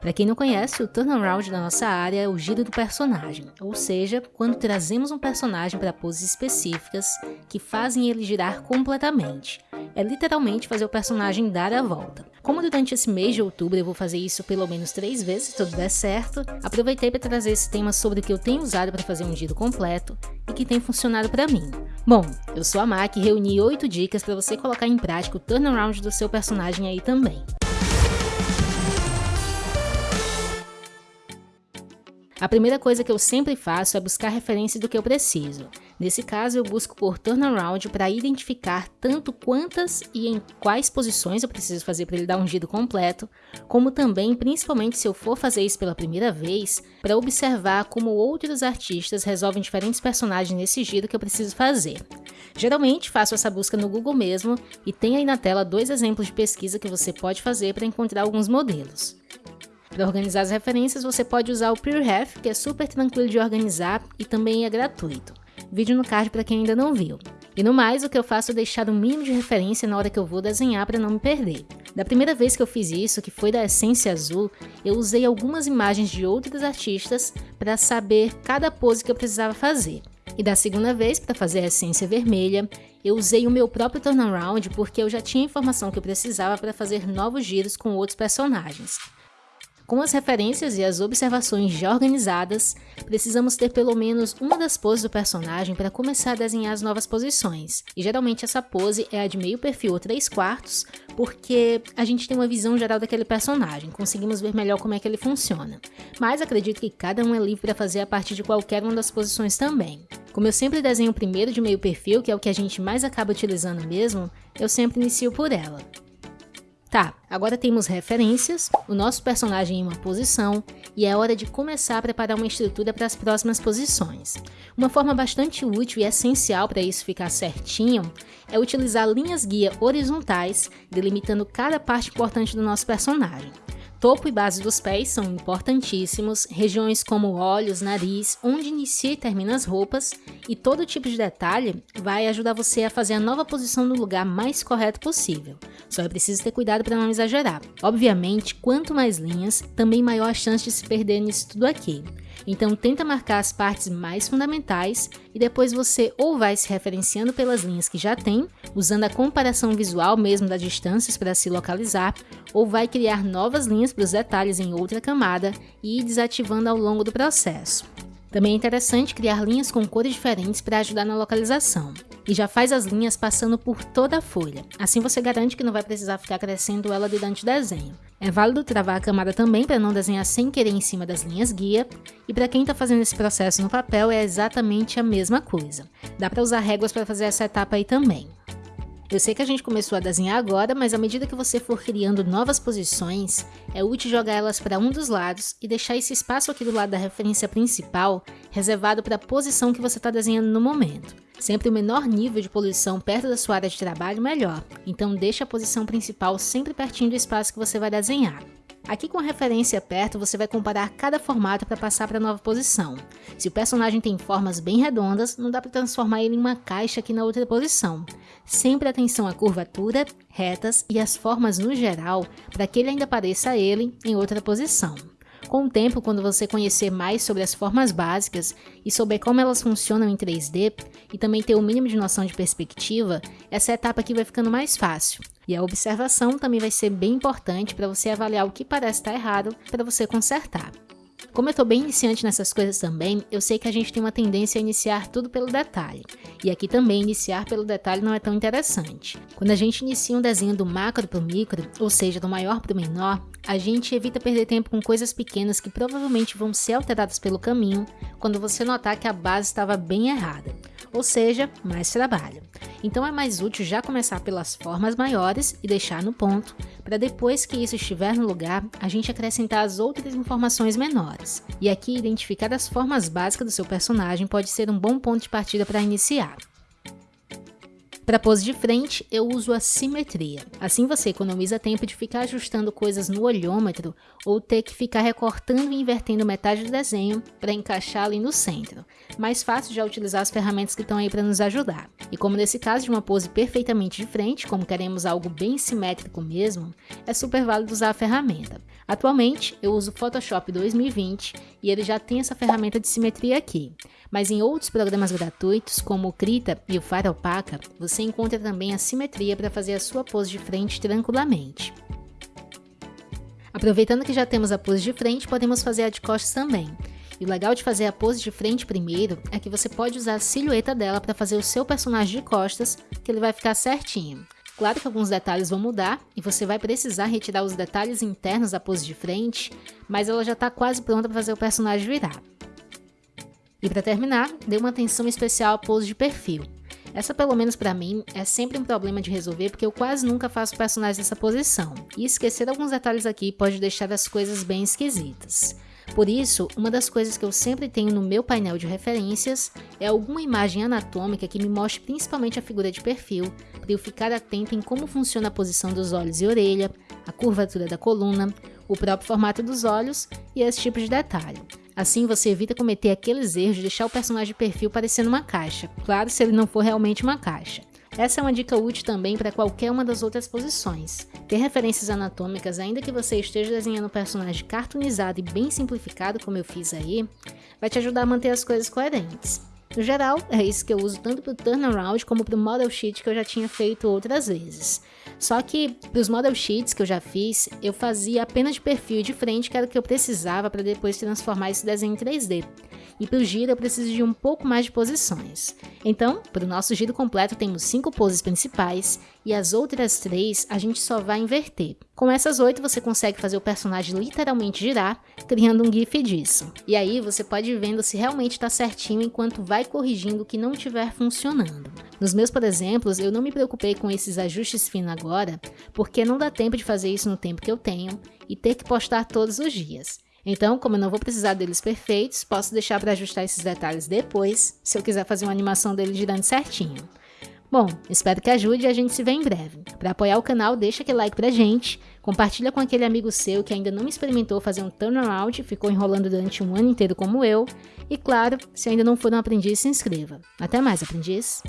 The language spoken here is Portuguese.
Para quem não conhece, o turnaround da nossa área é o giro do personagem, ou seja, quando trazemos um personagem para poses específicas que fazem ele girar completamente. É literalmente fazer o personagem dar a volta. Como durante esse mês de outubro eu vou fazer isso pelo menos três vezes se tudo der certo, aproveitei para trazer esse tema sobre o que eu tenho usado para fazer um giro completo e que tem funcionado para mim. Bom, eu sou a Mac e reuni 8 dicas para você colocar em prática o turnaround do seu personagem aí também. A primeira coisa que eu sempre faço é buscar referência do que eu preciso. Nesse caso, eu busco por turnaround para identificar tanto quantas e em quais posições eu preciso fazer para ele dar um giro completo, como também, principalmente se eu for fazer isso pela primeira vez, para observar como outros artistas resolvem diferentes personagens nesse giro que eu preciso fazer. Geralmente faço essa busca no Google mesmo e tem aí na tela dois exemplos de pesquisa que você pode fazer para encontrar alguns modelos. Para organizar as referências, você pode usar o PureRef, que é super tranquilo de organizar e também é gratuito. Vídeo no card para quem ainda não viu. E no mais, o que eu faço é deixar o mínimo de referência na hora que eu vou desenhar para não me perder. Da primeira vez que eu fiz isso, que foi da Essência Azul, eu usei algumas imagens de outros artistas para saber cada pose que eu precisava fazer. E da segunda vez, para fazer a Essência Vermelha, eu usei o meu próprio turnaround porque eu já tinha informação que eu precisava para fazer novos giros com outros personagens. Com as referências e as observações já organizadas, precisamos ter pelo menos uma das poses do personagem para começar a desenhar as novas posições. E geralmente essa pose é a de meio perfil ou 3 quartos, porque a gente tem uma visão geral daquele personagem, conseguimos ver melhor como é que ele funciona. Mas acredito que cada um é livre para fazer a partir de qualquer uma das posições também. Como eu sempre desenho primeiro de meio perfil, que é o que a gente mais acaba utilizando mesmo, eu sempre inicio por ela. Tá, agora temos referências, o nosso personagem em uma posição e é hora de começar a preparar uma estrutura para as próximas posições. Uma forma bastante útil e essencial para isso ficar certinho é utilizar linhas guia horizontais, delimitando cada parte importante do nosso personagem. Topo e base dos pés são importantíssimos, regiões como olhos, nariz, onde inicia e termina as roupas, e todo tipo de detalhe vai ajudar você a fazer a nova posição no lugar mais correto possível. Só é preciso ter cuidado para não exagerar. Obviamente, quanto mais linhas, também maior a chance de se perder nisso tudo aqui. Então tenta marcar as partes mais fundamentais e depois você ou vai se referenciando pelas linhas que já tem, usando a comparação visual mesmo das distâncias para se localizar, ou vai criar novas linhas para os detalhes em outra camada e ir desativando ao longo do processo. Também é interessante criar linhas com cores diferentes para ajudar na localização. E já faz as linhas passando por toda a folha, assim você garante que não vai precisar ficar crescendo ela durante o desenho. É válido travar a camada também para não desenhar sem querer em cima das linhas guia, e para quem está fazendo esse processo no papel é exatamente a mesma coisa. Dá para usar réguas para fazer essa etapa aí também. Eu sei que a gente começou a desenhar agora, mas à medida que você for criando novas posições, é útil jogar elas para um dos lados e deixar esse espaço aqui do lado da referência principal reservado para a posição que você está desenhando no momento. Sempre o menor nível de poluição perto da sua área de trabalho, melhor. Então deixe a posição principal sempre pertinho do espaço que você vai desenhar. Aqui com a referência perto, você vai comparar cada formato para passar para a nova posição. Se o personagem tem formas bem redondas, não dá para transformar ele em uma caixa aqui na outra posição. Sempre atenção à curvatura, retas e as formas no geral, para que ele ainda pareça ele em outra posição. Com o tempo, quando você conhecer mais sobre as formas básicas e souber como elas funcionam em 3D, e também ter o mínimo de noção de perspectiva, essa etapa aqui vai ficando mais fácil. E a observação também vai ser bem importante para você avaliar o que parece estar errado para você consertar. Como eu estou bem iniciante nessas coisas também, eu sei que a gente tem uma tendência a iniciar tudo pelo detalhe. E aqui também iniciar pelo detalhe não é tão interessante. Quando a gente inicia um desenho do macro para o micro, ou seja, do maior para o menor, a gente evita perder tempo com coisas pequenas que provavelmente vão ser alteradas pelo caminho quando você notar que a base estava bem errada. Ou seja, mais trabalho. Então é mais útil já começar pelas formas maiores e deixar no ponto, para depois que isso estiver no lugar, a gente acrescentar as outras informações menores. E aqui identificar as formas básicas do seu personagem pode ser um bom ponto de partida para iniciar. Para pose de frente, eu uso a simetria. Assim você economiza tempo de ficar ajustando coisas no olhômetro ou ter que ficar recortando e invertendo metade do desenho para encaixar ali no centro. Mais fácil já utilizar as ferramentas que estão aí para nos ajudar. E como nesse caso de uma pose perfeitamente de frente, como queremos algo bem simétrico mesmo, é super válido usar a ferramenta. Atualmente, eu uso o Photoshop 2020 e ele já tem essa ferramenta de simetria aqui. Mas em outros programas gratuitos, como o Krita e o Fire Opaca, você encontra também a simetria para fazer a sua pose de frente tranquilamente. Aproveitando que já temos a pose de frente, podemos fazer a de costas também. E o legal de fazer a pose de frente primeiro é que você pode usar a silhueta dela para fazer o seu personagem de costas, que ele vai ficar certinho. Claro que alguns detalhes vão mudar e você vai precisar retirar os detalhes internos da pose de frente, mas ela já está quase pronta para fazer o personagem virar. E para terminar, dê uma atenção especial à pose de perfil. Essa, pelo menos para mim, é sempre um problema de resolver porque eu quase nunca faço personagens nessa posição, e esquecer alguns detalhes aqui pode deixar as coisas bem esquisitas. Por isso, uma das coisas que eu sempre tenho no meu painel de referências é alguma imagem anatômica que me mostre principalmente a figura de perfil, para eu ficar atento em como funciona a posição dos olhos e orelha, a curvatura da coluna, o próprio formato dos olhos e esse tipo de detalhe. Assim você evita cometer aqueles erros de deixar o personagem de perfil parecendo uma caixa, claro se ele não for realmente uma caixa. Essa é uma dica útil também para qualquer uma das outras posições. Ter referências anatômicas, ainda que você esteja desenhando um personagem cartoonizado e bem simplificado, como eu fiz aí, vai te ajudar a manter as coisas coerentes. No geral, é isso que eu uso tanto para o turnaround como para o model sheet que eu já tinha feito outras vezes. Só que para os model sheets que eu já fiz, eu fazia apenas de perfil de frente, que era o que eu precisava para depois transformar esse desenho em 3D e para o giro eu preciso de um pouco mais de posições. Então, para o nosso giro completo temos 5 poses principais e as outras 3 a gente só vai inverter. Com essas 8 você consegue fazer o personagem literalmente girar, criando um gif disso. E aí você pode ir vendo se realmente está certinho enquanto vai corrigindo o que não estiver funcionando. Nos meus, por exemplo, eu não me preocupei com esses ajustes finos agora, porque não dá tempo de fazer isso no tempo que eu tenho e ter que postar todos os dias. Então, como eu não vou precisar deles perfeitos, posso deixar para ajustar esses detalhes depois, se eu quiser fazer uma animação dele girando certinho. Bom, espero que ajude e a gente se vê em breve. Para apoiar o canal, deixa aquele like pra gente, compartilha com aquele amigo seu que ainda não experimentou fazer um turnaround e ficou enrolando durante um ano inteiro como eu, e claro, se ainda não for um aprendiz, se inscreva. Até mais, aprendiz!